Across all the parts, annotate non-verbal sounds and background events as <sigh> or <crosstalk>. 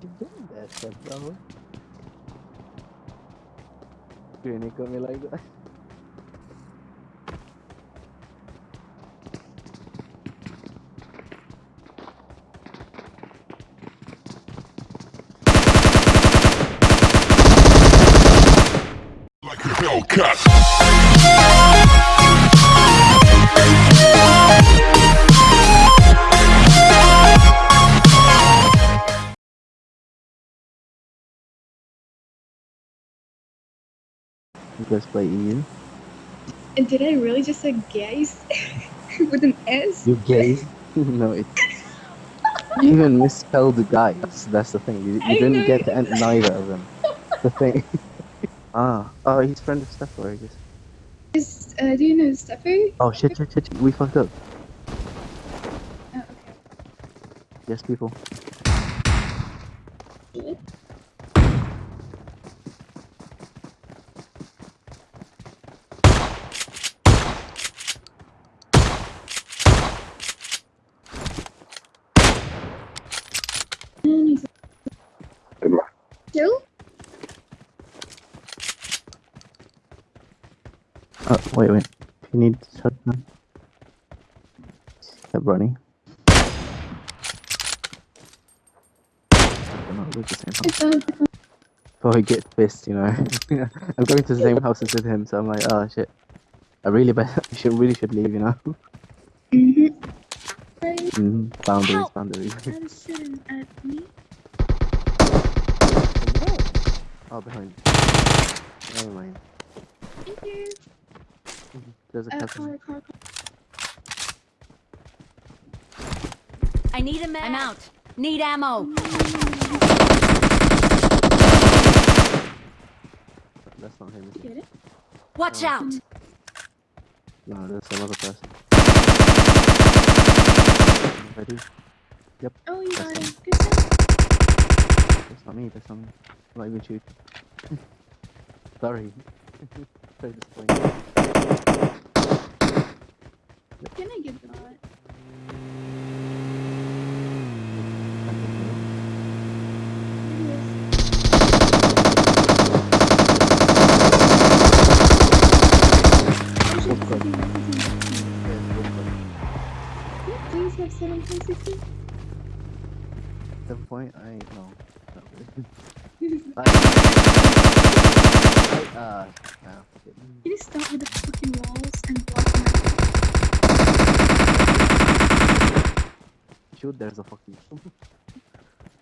That's it, bro. Granny got me like that. like a Hellcat. Guys play EU? And did I really just say gays <laughs> with an S? You gay? <laughs> no, it. You even misspelled the guys. That's the thing. You, you didn't get to neither of them. The thing. <laughs> ah, oh, he's friend of Steph, I guess. Is, uh, do you know Steffi? Oh shit, shit, shit, shit, we fucked up. Oh, okay. Yes, people. Shit. He's? Oh, wait, wait. You need running. The same house. It's uh, Before he gets pissed, you know. <laughs> I'm going to the same house as with him, so I'm like, oh shit. I really <laughs> I should really should leave, you know. <laughs> mm-hmm. Right. mm, boundaries, Help. boundaries. I'm sitting at me. oh, behind. Never mind. Thank you. There's a Uh, car, car, car. I need a man. I'm out. Need ammo. That's not him. Get it? Watch Oh. out. No, that's some other person. Ready? Oh, you got it. Good job. That's not me, that's not me. I'm not even shooting. <laughs> Sorry. <laughs> Very disappointing. Have 7.60. Seven point? I no. Not really. <laughs> <laughs> Can I, I, uh, no. it. you start with the fucking walls and block my Shoot, there's a fucking. <laughs>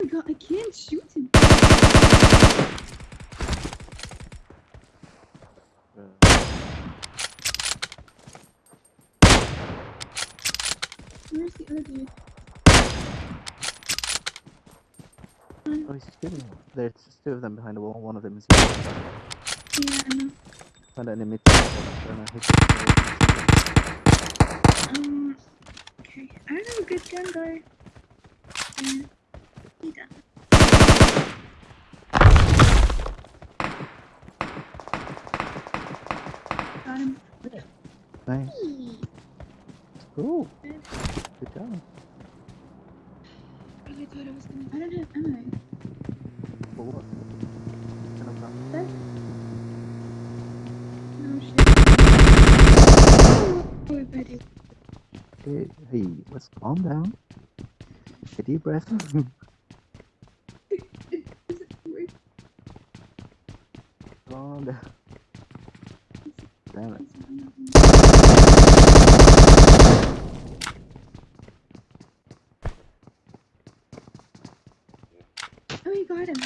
Oh my god, I can't shoot him. Where's the other dude? oh, he's shooting. There's two of them behind the wall. One of them is here. Yeah, I know. Find an image. And Um, okay. I don't have a good gun though. Yeah. He done. Got him. Nice. Cool. Good. Good job. I really thought I was gonna. I don't have ammo. For what? Kind of. That? No shit. Oh. Hey, hey, let's calm down. Take a deep breath. It <laughs> calm down. Damn it. Oh, you got him.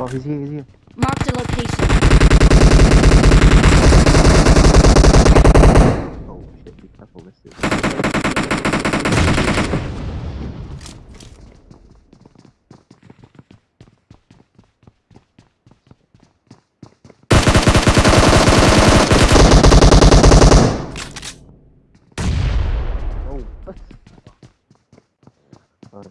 Oh, he's here, he's here. Marked a location. Oh shit, be careful, this is. Oh, what? Sorry.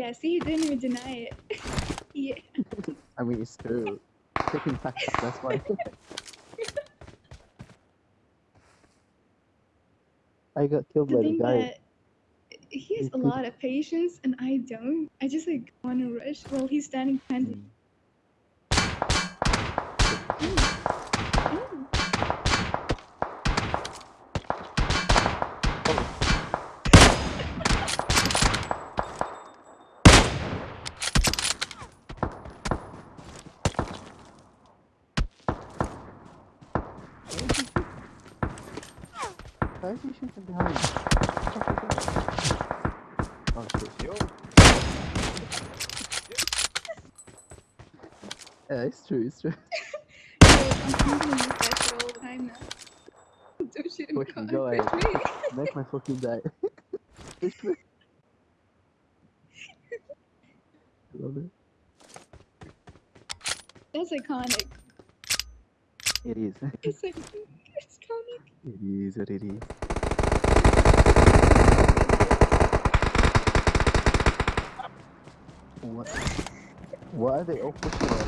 Yeah, see, you didn't even deny it. <laughs> yeah. <laughs> I mean, it's true. Taking facts, that's why. <laughs> I got killed The by the guy. he has a lot of patience and I don't. I just like want to rush while he's standing behind me. Mm. Ooh. Why is he shooting behind? Oh shit. Yeah, it's true, it's true. Yo, I'm, I'm gonna use that shit all the time now. Don't shoot him. Push me, go ahead. push me. Make my fucking die. Push me. Love it. That's iconic. It is. It's like it's iconic. It is what it is. What? Why are they all pushing on?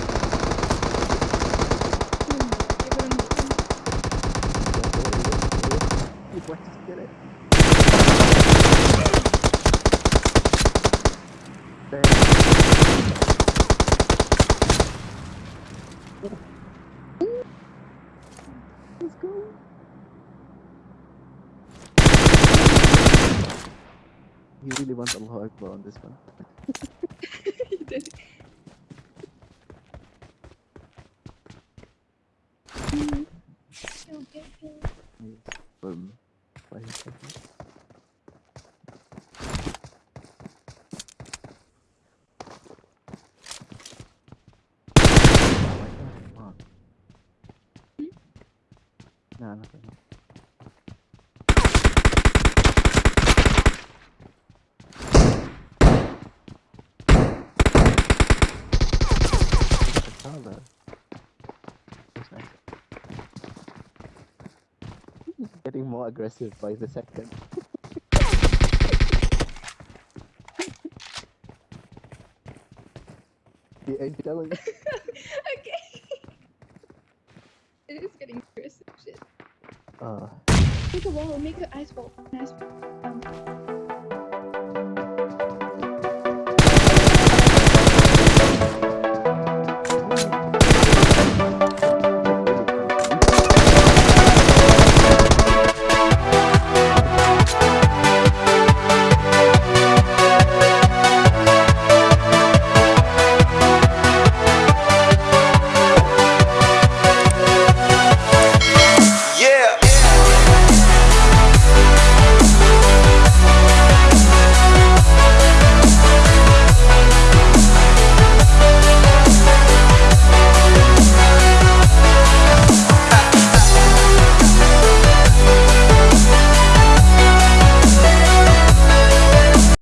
Move. Just get it. Let's go. He really wants Allah Akbar on this one. He did. Yes. Boom. Why he said that. My God, come on. No, nothing. That's nice. He's getting more aggressive by the second. <laughs> he ain't telling <laughs> okay. It is getting aggressive shit. Uh, Make a wall, make ice wall. An ice wall.